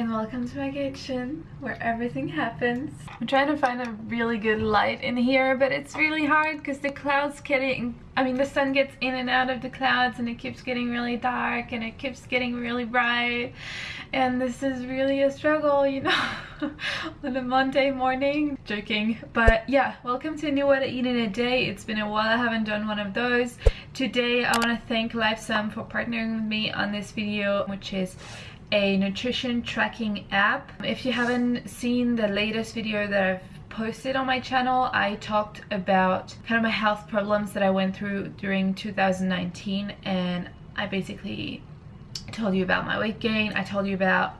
and welcome to my kitchen where everything happens. I'm trying to find a really good light in here but it's really hard because the clouds getting I mean the sun gets in and out of the clouds and it keeps getting really dark and it keeps getting really bright. And this is really a struggle you know on a Monday morning. Joking but yeah welcome to new way to eat in a day. It's been a while I haven't done one of those. Today I want to thank Lifesum for partnering with me on this video which is a nutrition tracking app. If you haven't seen the latest video that I've posted on my channel I talked about kind of my health problems that I went through during 2019 and I basically told you about my weight gain. I told you about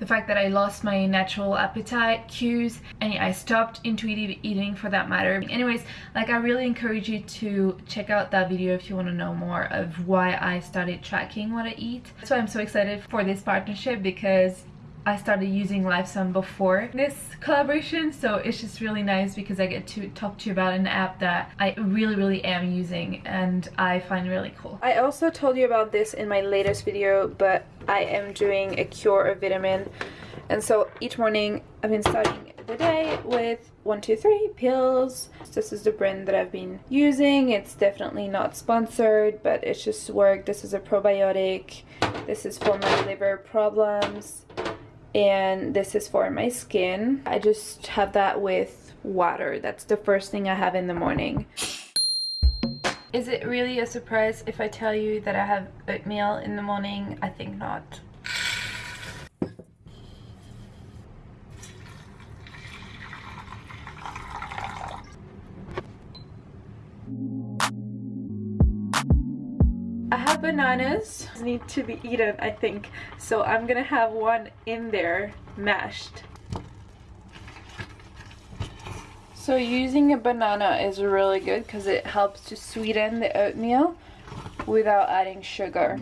the fact that I lost my natural appetite cues and I stopped intuitive eating for that matter. Anyways, like I really encourage you to check out that video if you want to know more of why I started tracking what I eat. That's why I'm so excited for this partnership because I started using Lifesum before this collaboration so it's just really nice because I get to talk to you about an app that I really really am using and I find really cool. I also told you about this in my latest video but I am doing a cure of vitamin. And so each morning I've been starting the day with one two three pills. This is the brand that I've been using. It's definitely not sponsored but it's just worked this is a probiotic. This is for my liver problems and this is for my skin. I just have that with water. That's the first thing I have in the morning. Is it really a surprise if I tell you that I have oatmeal in the morning? I think not have bananas need to be eaten I think so I'm gonna have one in there mashed so using a banana is really good because it helps to sweeten the oatmeal without adding sugar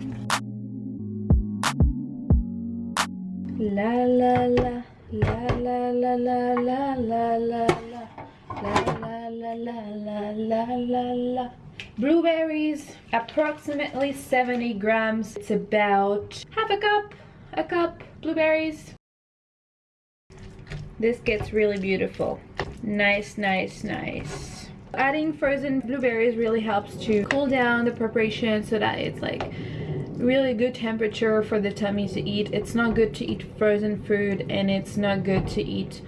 la la la la la la la la la la la la la la la la la la blueberries approximately 70 grams. It's about half a cup a cup blueberries. This gets really beautiful. Nice nice nice. Adding frozen blueberries really helps to cool down the preparation so that it's like really good temperature for the tummy to eat. It's not good to eat frozen food and it's not good to eat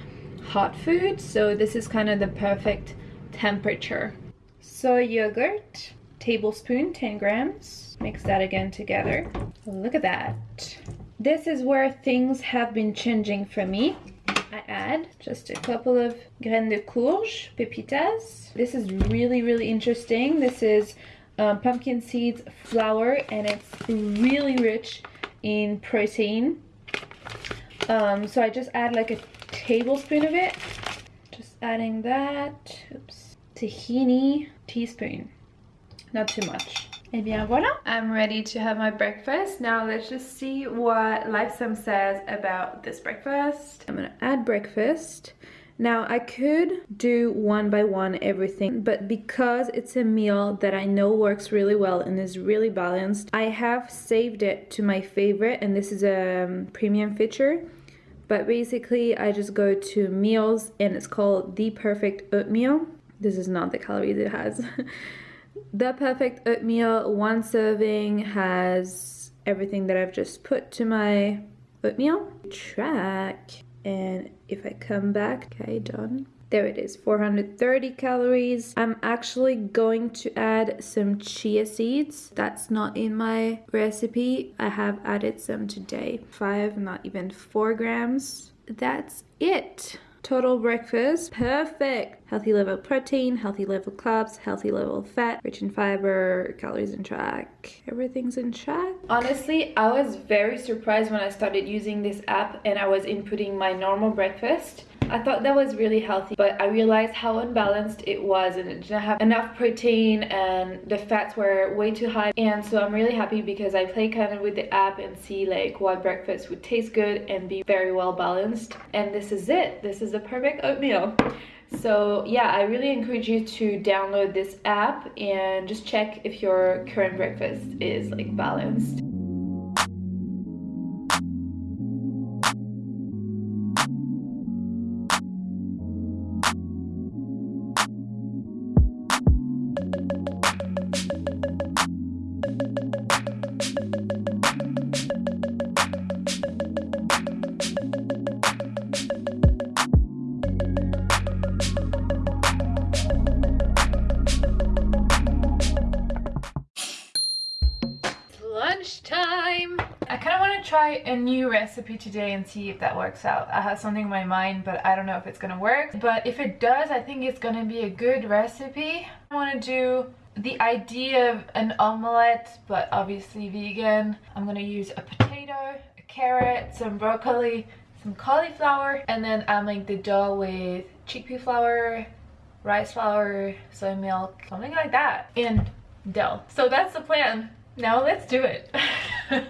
hot food. So this is kind of the perfect temperature soy yogurt tablespoon 10 grams. Mix that again together. Look at that. This is where things have been changing for me. I add just a couple of graines de courge pepitas. This is really really interesting. This is um, pumpkin seeds flour and it's really rich in protein. Um, so I just add like a tablespoon of it. Just adding that tahini teaspoon. Not too much. And bien voila i'm ready to have my breakfast. Now let's just see what lifesum says about this breakfast. I'm gonna add breakfast. Now I could do one by one everything, but because it's a meal that I know works really well and is really balanced, I have saved it to my favorite and this is a um, premium feature. But basically I just go to meals and it's called The Perfect Oatmeal this is not the calories it has. the perfect oatmeal, one serving has everything that I've just put to my oatmeal. Track. And if I come back, okay, done. There it is, 430 calories. I'm actually going to add some chia seeds. That's not in my recipe. I have added some today. Five, not even four grams. That's it. Total breakfast, perfect. Healthy level protein, healthy level carbs, healthy level fat, rich in fiber, calories in track. Everything's in track. Honestly, I was very surprised when I started using this app and I was inputting my normal breakfast I thought that was really healthy, but I realized how unbalanced it was and it didn't have enough protein and the fats were way too high. And so I'm really happy because I play kind of with the app and see like what breakfast would taste good and be very well balanced. And this is it. This is the perfect oatmeal. So yeah, I really encourage you to download this app and just check if your current breakfast is like balanced. Gonna try a new recipe today and see if that works out. I have something in my mind, but I don't know if it's gonna work. But if it does, I think it's gonna be a good recipe. I wanna do the idea of an omelette, but obviously vegan. I'm gonna use a potato, a carrot, some broccoli, some cauliflower, and then I'll make the dough with chickpea flour, rice flour, soy milk, something like that, and dough. So that's the plan. Now let's do it.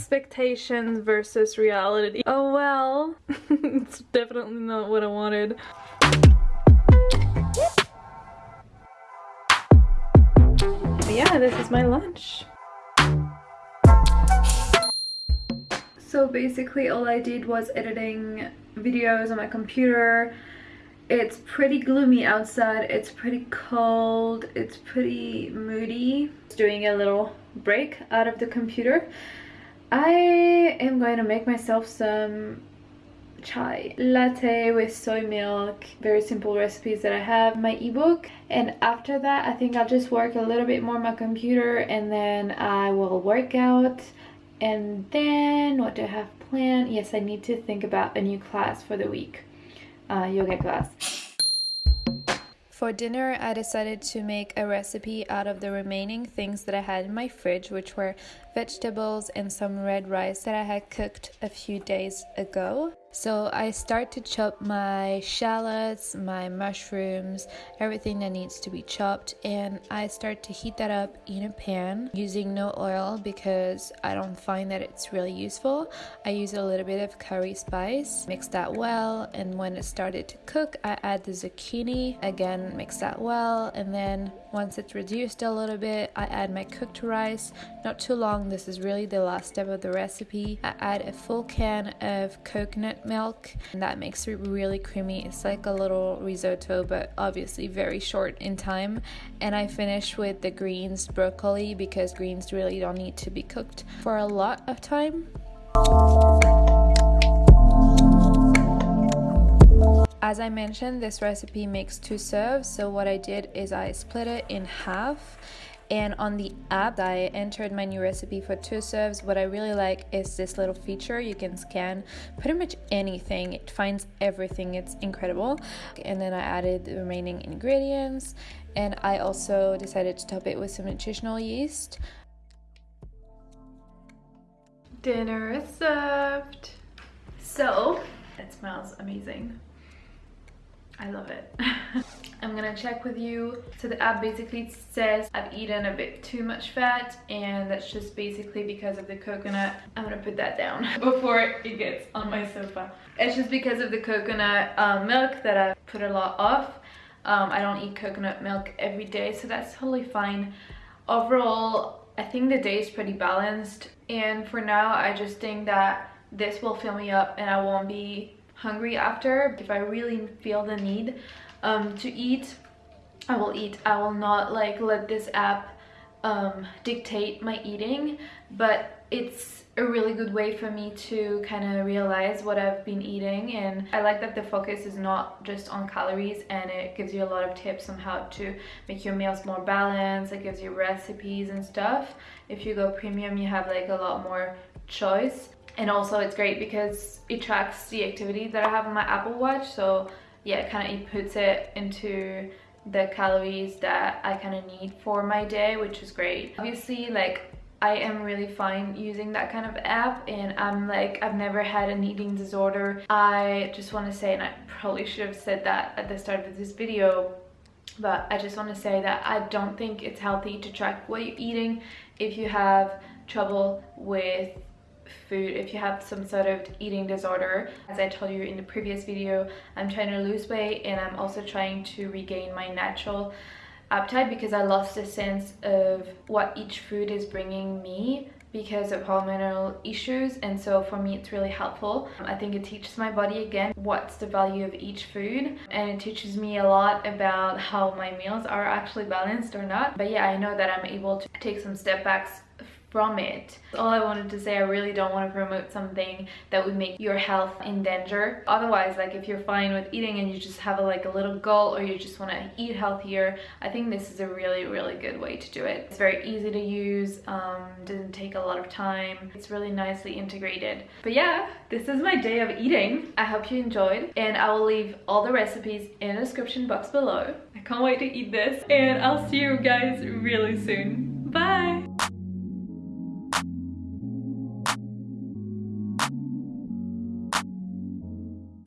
expectations versus reality. Oh well, it's definitely not what I wanted. Yeah, this is my lunch. So basically all I did was editing videos on my computer. It's pretty gloomy outside, it's pretty cold, it's pretty moody. Doing a little break out of the computer I am going to make myself some chai latte with soy milk very simple recipes that i have my ebook. And after that i think i'll just work a little bit more on my computer and then i will work out. And then what do i have planned? Yes i need to think about a new class for the week uh, yoga class. For dinner, I decided to make a recipe out of the remaining things that I had in my fridge, which were vegetables and some red rice that I had cooked a few days ago. So I start to chop my shallots, my mushrooms, everything that needs to be chopped and I start to heat that up in a pan using no oil because I don't find that it's really useful. I use a little bit of curry spice, mix that well and when it started to cook I add the zucchini, again mix that well and then once it's reduced a little bit I add my cooked rice, not too long, this is really the last step of the recipe. I add a full can of coconut milk and that makes it really creamy. It's like a little risotto but obviously very short in time and I finish with the greens broccoli because greens really don't need to be cooked for a lot of time. As I mentioned, this recipe makes two serves, so what I did is I split it in half. And on the app I entered my new recipe for two serves. What I really like is this little feature. You can scan pretty much anything. It finds everything. It's incredible. And then I added the remaining ingredients. And I also decided to top it with some nutritional yeast. Dinner is served. So it smells amazing I love it. I'm gonna check with you. So the app basically says I've eaten a bit too much fat and that's just basically because of the coconut. I'm gonna put that down before it gets on my sofa. It's just because of the coconut um, milk that I put a lot off. Um, I don't eat coconut milk every day so that's totally fine. Overall, I think the day is pretty balanced and for now I just think that this will fill me up and I won't be hungry after if i really feel the need um, to eat i will eat. I will not like let this app um, dictate my eating but it's a really good way for me to kind of realize what I've been eating and I like that the focus is not just on calories and it gives you a lot of tips on how to make your meals more balanced it gives you recipes and stuff. If you go premium you have like a lot more choice. And also it's great because it tracks the activity that I have on my Apple Watch. So yeah it kind of it puts it into the calories that I kind of need for my day which is great. Obviously like I am really fine using that kind of app and I'm like I've never had an eating disorder. I just want to say and I probably should have said that at the start of this video but I just want to say that I don't think it's healthy to track what you're eating if you have trouble with food if you have some sort of eating disorder. As i told you in the previous video i'm trying to lose weight and i'm also trying to regain my natural appetite because i lost a sense of what each food is bringing me because of hormonal issues. And so for me it's really helpful. I think it teaches my body again what's the value of each food. And it teaches me a lot about how my meals are actually balanced or not. But yeah i know that i'm able to take some step backs from it. All I wanted to say, I really don't want to promote something that would make your health in danger. Otherwise, like if you're fine with eating and you just have a, like a little goal or you just want to eat healthier, I think this is a really, really good way to do it. It's very easy to use, um, doesn't take a lot of time. It's really nicely integrated. But yeah, this is my day of eating. I hope you enjoyed and I will leave all the recipes in the description box below. I can't wait to eat this and I'll see you guys really soon.